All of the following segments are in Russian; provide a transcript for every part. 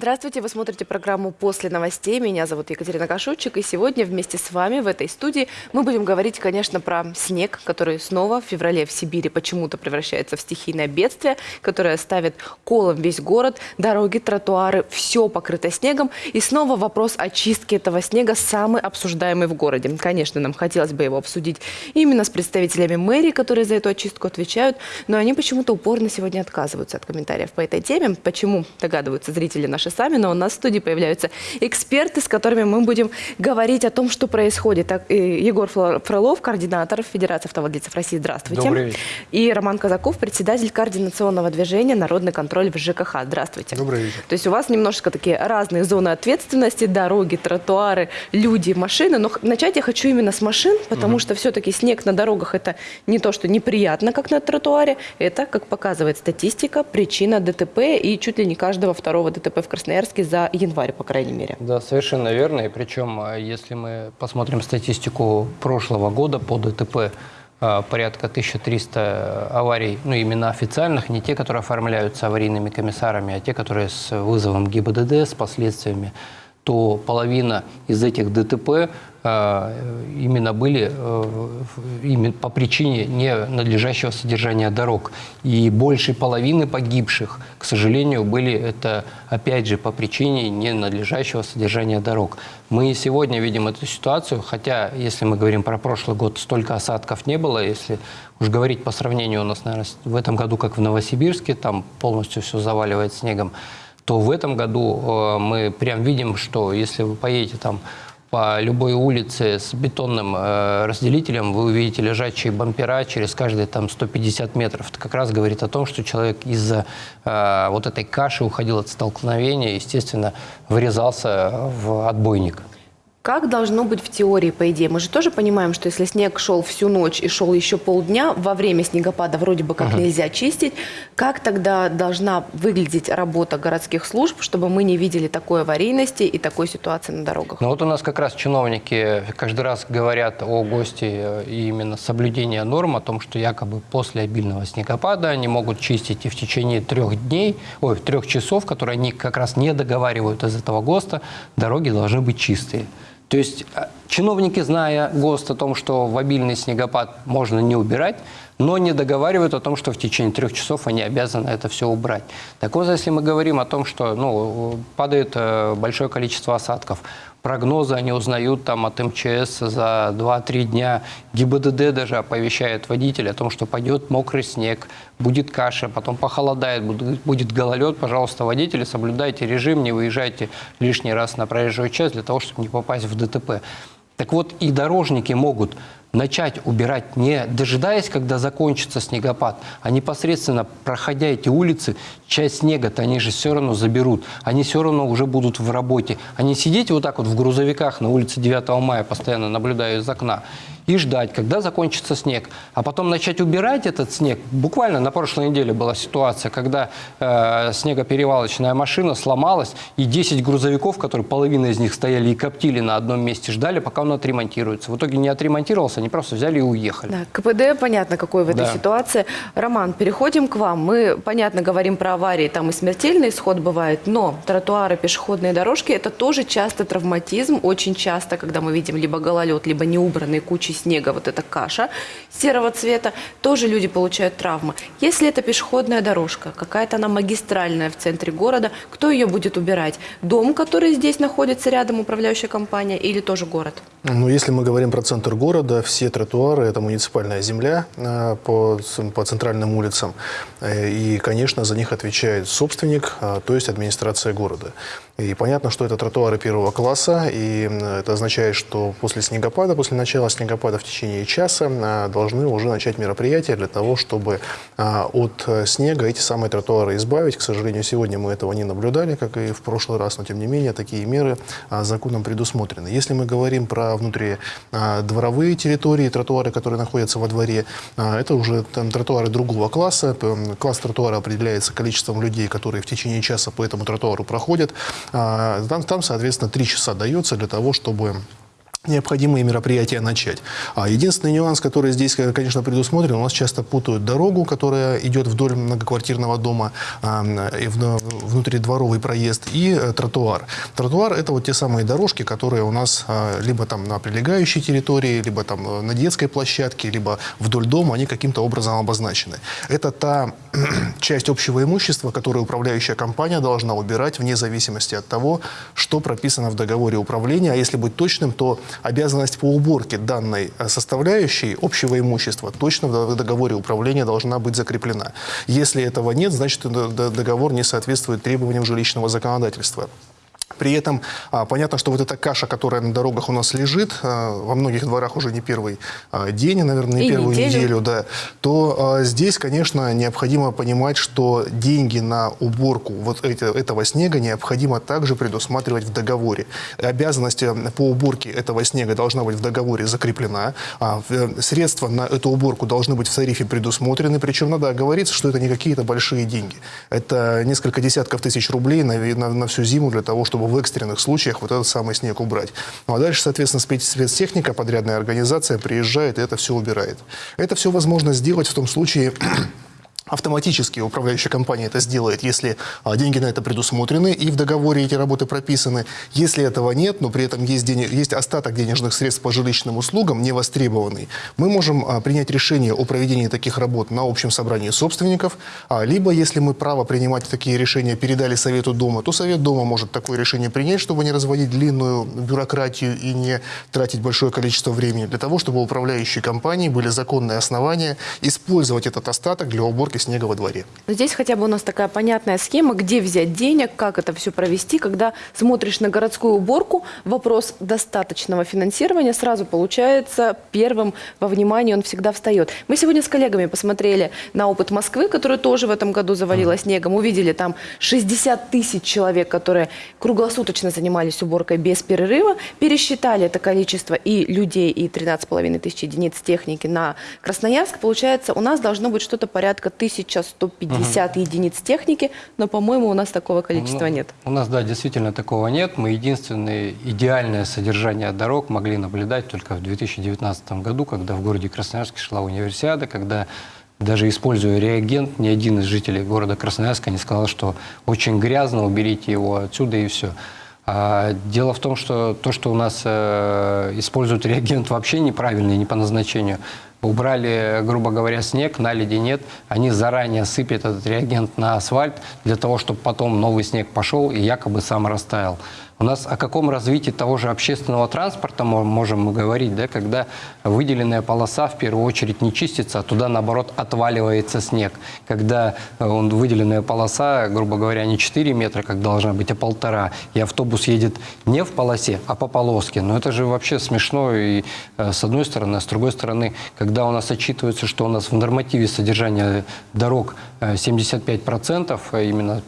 Здравствуйте, вы смотрите программу «После новостей». Меня зовут Екатерина Кашучик, и сегодня вместе с вами в этой студии мы будем говорить, конечно, про снег, который снова в феврале в Сибири почему-то превращается в стихийное бедствие, которое ставит колом весь город, дороги, тротуары, все покрыто снегом. И снова вопрос очистки этого снега самый обсуждаемый в городе. Конечно, нам хотелось бы его обсудить именно с представителями мэрии, которые за эту очистку отвечают, но они почему-то упорно сегодня отказываются от комментариев по этой теме. Почему, догадываются зрители наши наши сами, но у нас в студии появляются эксперты, с которыми мы будем говорить о том, что происходит. Так, Егор Фролов, координатор Федерации автовладельцев России. Здравствуйте. Добрый вечер. И Роман Казаков, председатель координационного движения «Народный контроль в ЖКХ». Здравствуйте. Добрый вечер. То есть у вас немножко такие разные зоны ответственности, дороги, тротуары, люди, машины. Но начать я хочу именно с машин, потому угу. что все-таки снег на дорогах – это не то, что неприятно, как на тротуаре. Это, как показывает статистика, причина ДТП и чуть ли не каждого второго ДТП в Красноярске за январь, по крайней мере. Да, совершенно верно. И причем, а, если мы посмотрим статистику прошлого года по ДТП, а, порядка 1300 аварий, ну именно официальных, не те, которые оформляются аварийными комиссарами, а те, которые с вызовом ГИБДД, с последствиями, то половина из этих ДТП именно были э, по причине ненадлежащего содержания дорог. И больше половины погибших, к сожалению, были это, опять же, по причине ненадлежащего содержания дорог. Мы сегодня видим эту ситуацию, хотя, если мы говорим про прошлый год, столько осадков не было. Если уж говорить по сравнению у нас, наверное, в этом году, как в Новосибирске, там полностью все заваливает снегом, то в этом году э, мы прям видим, что если вы поедете там по любой улице с бетонным э, разделителем вы увидите лежачие бампера через каждые там 150 метров. Это как раз говорит о том, что человек из-за э, вот этой каши уходил от столкновения, естественно, врезался в отбойник. Как должно быть в теории, по идее? Мы же тоже понимаем, что если снег шел всю ночь и шел еще полдня, во время снегопада вроде бы как -huh. нельзя чистить, как тогда должна выглядеть работа городских служб, чтобы мы не видели такой аварийности и такой ситуации на дорогах? Ну вот у нас как раз чиновники каждый раз говорят о ГОСТе э, и именно соблюдения норм, о том, что якобы после обильного снегопада они могут чистить и в течение трех дней, ой, трех часов, которые они как раз не договаривают из этого ГОСТа, дороги должны быть чистые. То есть э, чиновники, зная ГОСТ о том, что в обильный снегопад можно не убирать, но не договаривают о том, что в течение трех часов они обязаны это все убрать. Так вот, если мы говорим о том, что ну, падает э, большое количество осадков, прогнозы они узнают там от МЧС за 2-3 дня. ГИБДД даже оповещает водителя о том, что пойдет мокрый снег, будет каша, потом похолодает, будет гололед. Пожалуйста, водители, соблюдайте режим, не выезжайте лишний раз на проезжую часть для того, чтобы не попасть в ДТП. Так вот, и дорожники могут начать убирать, не дожидаясь, когда закончится снегопад, а непосредственно проходя эти улицы, часть снега-то они же все равно заберут, они все равно уже будут в работе. Они сидеть вот так вот в грузовиках на улице 9 мая, постоянно наблюдая из окна, и ждать, когда закончится снег. А потом начать убирать этот снег. Буквально на прошлой неделе была ситуация, когда э, снегоперевалочная машина сломалась, и 10 грузовиков, которые половина из них стояли и коптили на одном месте, ждали, пока он отремонтируется. В итоге не отремонтировался, они просто взяли и уехали. Да, КПД понятно, какой в этой да. ситуации. Роман, переходим к вам. Мы, понятно, говорим про аварии, там и смертельный исход бывает, но тротуары, пешеходные дорожки – это тоже часто травматизм. Очень часто, когда мы видим либо гололед, либо неубранные кучи снега, вот эта каша серого цвета, тоже люди получают травмы. Если это пешеходная дорожка, какая-то она магистральная в центре города, кто ее будет убирать? Дом, который здесь находится рядом, управляющая компания, или тоже город? Ну, если мы говорим про центр города, все тротуары – это муниципальная земля э, по, по центральным улицам. Э, и, конечно, за них отвечает собственник, э, то есть администрация города. И понятно, что это тротуары первого класса, и это означает, что после снегопада, после начала снегопада в течение часа должны уже начать мероприятия для того, чтобы от снега эти самые тротуары избавить. К сожалению, сегодня мы этого не наблюдали, как и в прошлый раз, но тем не менее такие меры законом предусмотрены. Если мы говорим про внутри а, дворовые территории, тротуары, которые находятся во дворе. А, это уже там, тротуары другого класса. Класс тротуара определяется количеством людей, которые в течение часа по этому тротуару проходят. А, там, там соответственно, три часа дается для того, чтобы необходимые мероприятия начать. А единственный нюанс, который здесь, э, конечно, предусмотрен, у нас часто путают дорогу, которая идет вдоль многоквартирного дома, и внутридворовый проезд, и э, тротуар. Тротуар – это вот те самые дорожки, которые у нас а, либо там на прилегающей территории, либо там э, на детской площадке, либо вдоль дома, они каким-то образом обозначены. Это та часть общего имущества, которую управляющая компания должна убирать вне зависимости от того, что прописано в договоре управления. А если быть точным, то обязанность по уборке данной э, составляющей общего имущества точно в договоре управления должна быть закреплена. Если этого нет, значит договор не соответствует требованиям жилищного законодательства. При этом а, понятно, что вот эта каша, которая на дорогах у нас лежит, а, во многих дворах уже не первый а, день, наверное, не И первую неделю, неделю да, то здесь, конечно, необходимо понимать, что деньги на уборку вот этого снега необходимо также предусматривать в договоре. Обязанность э, по уборке этого снега должна быть в договоре закреплена. Э, средства на эту уборку должны быть в тарифе предусмотрены, причем надо оговориться, что это не какие-то большие деньги. Это несколько десятков тысяч рублей на, на, на всю зиму для того, чтобы в экстренных случаях вот этот самый снег убрать. Ну а дальше, соответственно, спецтехника, подрядная организация приезжает и это все убирает. Это все возможно сделать в том случае, Автоматически управляющая компания это сделает, если а, деньги на это предусмотрены и в договоре эти работы прописаны. Если этого нет, но при этом есть, денег, есть остаток денежных средств по жилищным услугам, не востребованный, мы можем а, принять решение о проведении таких работ на общем собрании собственников, а, либо если мы право принимать такие решения передали Совету Дома, то Совет Дома может такое решение принять, чтобы не разводить длинную бюрократию и не тратить большое количество времени, для того, чтобы у управляющей компании были законные основания использовать этот остаток для уборки снега во дворе. Но здесь хотя бы у нас такая понятная схема, где взять денег, как это все провести. Когда смотришь на городскую уборку, вопрос достаточного финансирования сразу получается первым во внимании, он всегда встает. Мы сегодня с коллегами посмотрели на опыт Москвы, который тоже в этом году завалила снегом. Увидели там 60 тысяч человек, которые круглосуточно занимались уборкой без перерыва. Пересчитали это количество и людей, и 13,5 тысяч единиц техники на Красноярск. Получается, у нас должно быть что-то порядка 1150 угу. единиц техники, но, по-моему, у нас такого количества ну, нет. У нас, да, действительно такого нет. Мы единственное идеальное содержание дорог могли наблюдать только в 2019 году, когда в городе Красноярске шла универсиада, когда даже используя реагент, ни один из жителей города Красноярска не сказал, что очень грязно, уберите его отсюда и все. А дело в том, что то, что у нас э, используют реагент вообще неправильный, не по назначению, убрали, грубо говоря, снег, наледи нет, они заранее сыпят этот реагент на асфальт для того, чтобы потом новый снег пошел и якобы сам растаял. У нас о каком развитии того же общественного транспорта мы можем говорить, да, когда выделенная полоса в первую очередь не чистится, а туда, наоборот, отваливается снег. Когда э, он, выделенная полоса, грубо говоря, не 4 метра, как должна быть, а полтора, и автобус едет не в полосе, а по полоске. Но это же вообще смешно и э, с одной стороны, а с другой стороны, когда у нас отчитывается, что у нас в нормативе содержания дорог 75% э, именно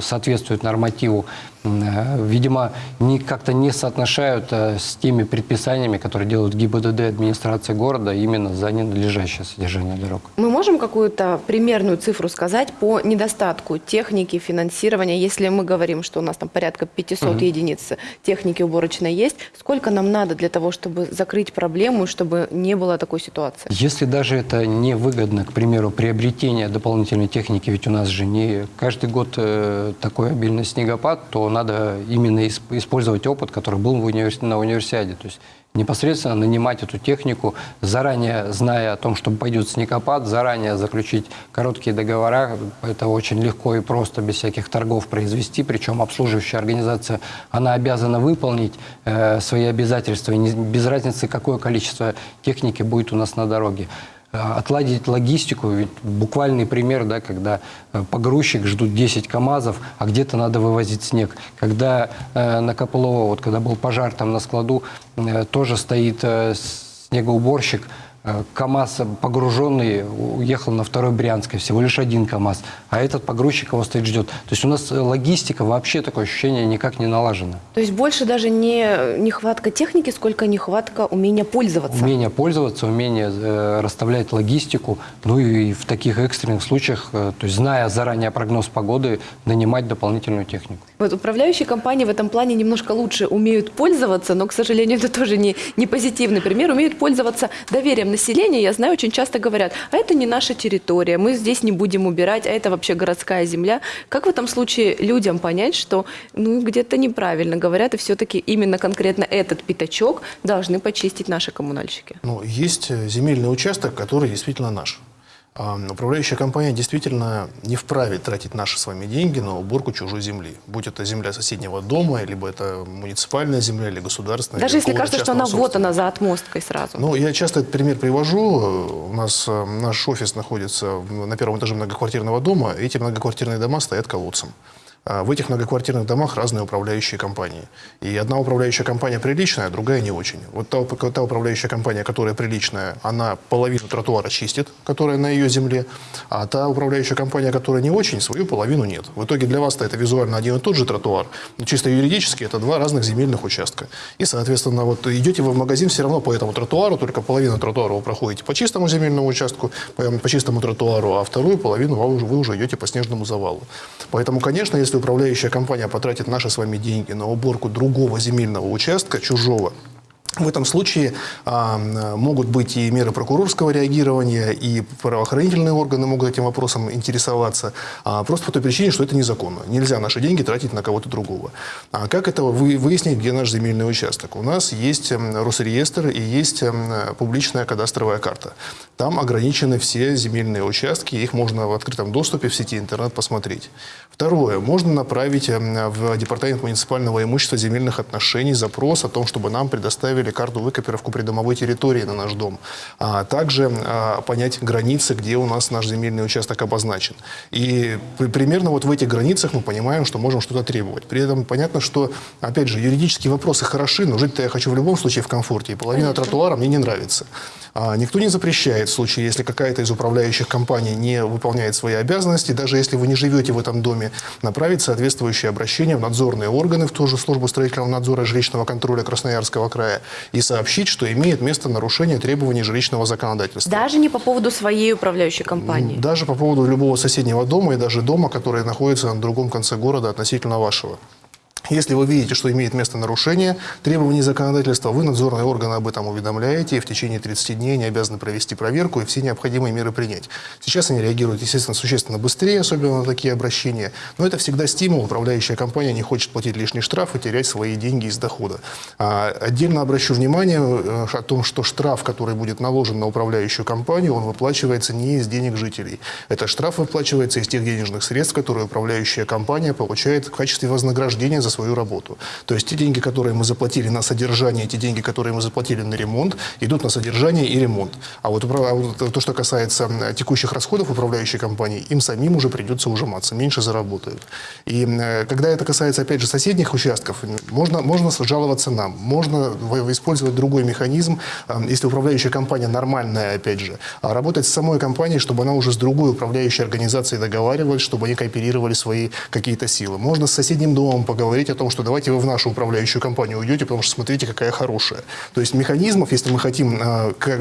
соответствует нормативу, видимо, не, как-то не соотношают э, с теми предписаниями, которые делают ГИБДД администрации города именно за ненадлежащее содержание дорог. Мы можем какую-то примерную цифру сказать по недостатку техники, финансирования, если мы говорим, что у нас там порядка 500 угу. единиц техники уборочной есть, сколько нам надо для того, чтобы закрыть проблему, чтобы не было такой ситуации? Если даже это невыгодно, к примеру, приобретение дополнительной техники, ведь у нас же не каждый год э, такой обильный снегопад, то надо именно использовать опыт, который был в универс... на универсиаде. То есть непосредственно нанимать эту технику, заранее зная о том, что пойдет снегопад, заранее заключить короткие договора. Это очень легко и просто, без всяких торгов произвести. Причем обслуживающая организация, она обязана выполнить э, свои обязательства, без разницы, какое количество техники будет у нас на дороге. Э, отладить логистику. Ведь буквальный пример, да, когда э, погрузчик ждут 10 КАМАЗов, а где-то надо вывозить снег. Когда э, на Копылово, вот когда был пожар там на складу, э, тоже стоит э, снегоуборщик, КАМАЗ погруженный уехал на второй Брянской, всего лишь один КАМАЗ, а этот погрузчик его стоит ждет. То есть у нас э, логистика вообще такое ощущение никак не налажена. То есть больше даже не нехватка техники, сколько нехватка умения пользоваться. Умение пользоваться, умение э, расставлять логистику, ну и в таких экстренных случаях, э, то есть зная заранее прогноз погоды, нанимать дополнительную технику. Вот управляющие компании в этом плане немножко лучше умеют пользоваться, но, к сожалению, это тоже не, не позитивный пример. Умеют пользоваться доверием населения. Я знаю, очень часто говорят, а это не наша территория, мы здесь не будем убирать, а это вообще городская земля. Как в этом случае людям понять, что ну, где-то неправильно говорят, и все-таки именно конкретно этот пятачок должны почистить наши коммунальщики? Ну, есть э, земельный участок, который действительно наш. А, Управляющая компания действительно не вправе тратить наши с вами деньги на уборку чужой земли. Будь это земля соседнего дома, либо это муниципальная земля, или государственная. Даже или если кажется, что она вот она за отмосткой сразу. Ну, я часто этот пример привожу. У нас э, наш офис находится на первом этаже многоквартирного дома. Эти многоквартирные дома стоят колодцем. А В этих многоквартирных домах разные управляющие компании. И одна управляющая компания приличная, другая не очень. Вот та, та управляющая компания, которая приличная, она половину тротуара чистит, которая на ее земле, а та управляющая компания, которая не очень, свою половину нет. В итоге для вас-то это визуально один и тот же тротуар, но чисто юридически это два разных земельных участка. И, соответственно, вот идете вы в магазин все равно по этому тротуару, только половину тротуара вы проходите по чистому земельному участку, по, по чистому тротуару, а вторую половину вы уже, вы уже идете по снежному завалу. Поэтому, конечно, если управляющая компания потратит наши с вами деньги на уборку другого земельного участка, чужого, в этом случае а, могут быть и меры прокурорского реагирования, и правоохранительные органы могут этим вопросом интересоваться, а, просто по той причине, что это незаконно. Нельзя наши деньги тратить на кого-то другого. А как это вы- выяснить, где наш земельный участок? У нас есть Росреестр и есть публичная кадастровая карта. Там ограничены все земельные участки, их можно в открытом доступе в сети интернет посмотреть. Второе. Можно направить в Департамент муниципального имущества земельных отношений запрос о том, чтобы нам предоставили карту выкопировку придомовой территории на наш дом. А также а, понять границы, где у нас наш земельный участок обозначен. И при- примерно вот в этих границах мы понимаем, что можем что-то требовать. При этом понятно, что, опять же, юридические вопросы хороши, но жить-то я хочу в любом случае в комфорте. И половина тротуара мне не нравится. А, Никто не запрещает в случае, если какая-то из управляющих компаний не выполняет свои обязанности, даже если вы не живете в этом доме, направить соответствующее обращение в надзорные органы, в ту же службу строительного надзора и жилищного контроля Красноярского края и сообщить, что имеет место нарушение требований жилищного законодательства. Даже не по поводу своей управляющей компании. Даже по поводу любого соседнего дома и даже дома, который находится на другом конце города относительно вашего. Если вы видите, что имеет место нарушение требований законодательства, вы надзорные органы об этом уведомляете, и в течение 30 дней они обязаны провести проверку и все необходимые меры принять. Сейчас они реагируют, естественно, существенно быстрее, особенно на такие обращения, но это всегда стимул. Управляющая компания не хочет платить лишний штраф и терять свои деньги из дохода. А, отдельно обращу внимание э, о том, что штраф, который будет наложен на управляющую компанию, он выплачивается не из денег жителей. Это штраф выплачивается из тех денежных средств, которые управляющая компания получает в качестве вознаграждения за свою работу. То есть те деньги, которые мы заплатили на содержание, те деньги, которые мы заплатили на ремонт, идут на содержание и ремонт. А вот, а вот то, что касается текущих расходов управляющей компании, им самим уже придется ужиматься, меньше заработают. И э, когда это касается, опять же, соседних участков, можно, можно жаловаться нам, можно использовать другой механизм, если управляющая компания нормальная, опять же, а работать с самой компанией, чтобы она уже с другой управляющей организацией договаривалась, чтобы они кооперировали свои какие-то силы. Можно с соседним домом поговорить о том, что давайте вы в нашу управляющую компанию уйдете, потому что смотрите, какая хорошая. То есть механизмов, если мы хотим э, как,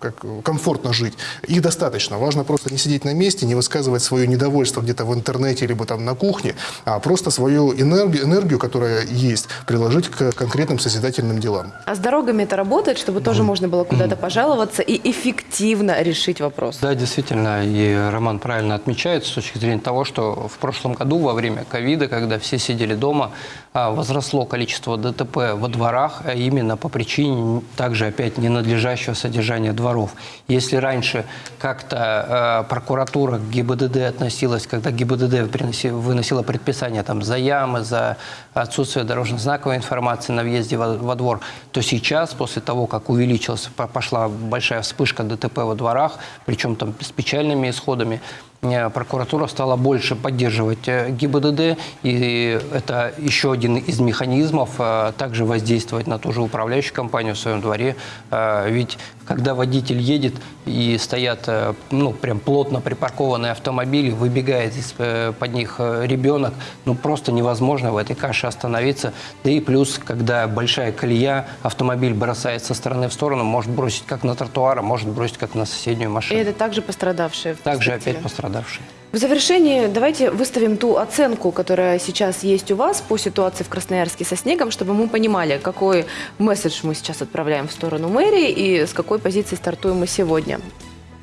как комфортно жить, их достаточно. Важно просто не сидеть на месте, не высказывать свое недовольство где-то в интернете, либо там на кухне, а просто свою энергию, энергию которая есть, приложить к конкретным созидательным делам. А с дорогами это работает, чтобы тоже можно было куда-то пожаловаться и эффективно решить вопрос? Да, действительно, и Роман правильно отмечает с точки зрения того, что в прошлом году во время ковида, когда все сидели дома, возросло количество ДТП во дворах, а именно по причине также опять ненадлежащего содержания дворов. Если раньше как-то э, прокуратура к ГИБДД относилась, когда ГИБДД выносила предписание там, за ямы, за отсутствие дорожно-знаковой информации на въезде во, во двор, то сейчас, после того, как увеличилась, по- пошла большая вспышка ДТП во дворах, причем там с печальными исходами, прокуратура стала больше поддерживать э, ГИБДД, и это еще один из механизмов э, также воздействовать на ту же управляющую компанию в своем дворе. Э, Ведь когда водитель едет и стоят, э, ну, прям плотно припаркованные автомобили, выбегает из-под них э, ребенок, ну, просто невозможно в этой каше остановиться. Да и плюс, когда большая колея, автомобиль бросает со стороны в сторону, может бросить как на тротуар, а может бросить как на соседнюю И машину. это также пострадавшие. Также опять пострадавшие. В завершении давайте выставим ту оценку, которая сейчас есть у вас по ситуации в Красноярске со снегом, чтобы мы понимали, какой месседж мы сейчас отправляем в сторону мэрии и с какой позиции стартуем мы сегодня.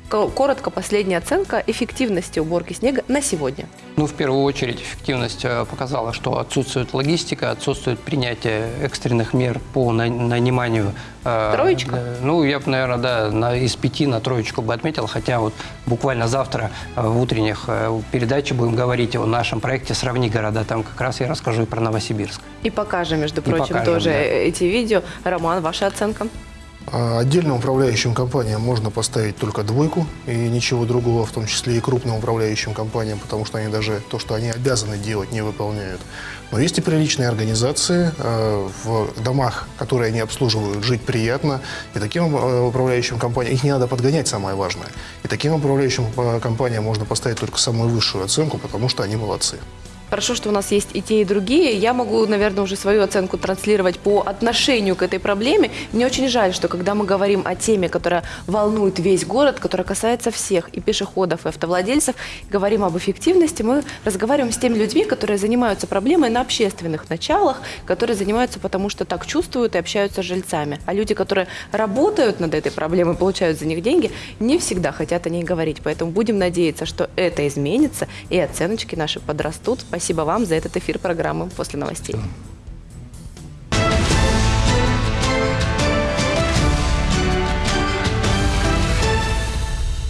Ко- Коротко, последняя оценка эффективности уборки снега на сегодня. Ну, в первую очередь, эффективность э, показала, что отсутствует логистика, отсутствует принятие экстренных мер по на- наниманию. э, Троечка? Ну, я бы, наверное, да, на, из пяти на троечку бы отметил, хотя вот буквально завтра э, в утренних передаче будем говорить о нашем проекте «Сравни города». Там как раз я расскажу и про Новосибирск. И покажем, между прочим, покажем, тоже да. эти видео. Роман, ваша оценка? А Отдельным управляющим компаниям можно поставить только двойку и ничего другого, в том числе и крупным управляющим компаниям, потому что они даже то, что они обязаны делать, не выполняют. Но есть и приличные организации э, в домах, которые они обслуживают, жить приятно. И таким э, управляющим компаниям, их не надо подгонять, самое важное. И таким управляющим э, компаниям можно поставить только самую высшую оценку, потому что они молодцы. Хорошо, что у нас есть и те, и другие. Я могу, наверное, уже свою оценку транслировать по отношению к этой проблеме. Мне очень жаль, что когда мы говорим о теме, которая волнует весь город, которая касается всех, и пешеходов, и автовладельцев, говорим об эффективности, мы разговариваем с теми людьми, которые занимаются проблемой на общественных началах, которые занимаются потому, что так чувствуют и общаются с жильцами. А люди, которые работают над этой проблемой, получают за них деньги, не всегда хотят о ней говорить. Поэтому будем надеяться, что это изменится, и оценочки наши подрастут. Спасибо вам за этот эфир программы «После новостей».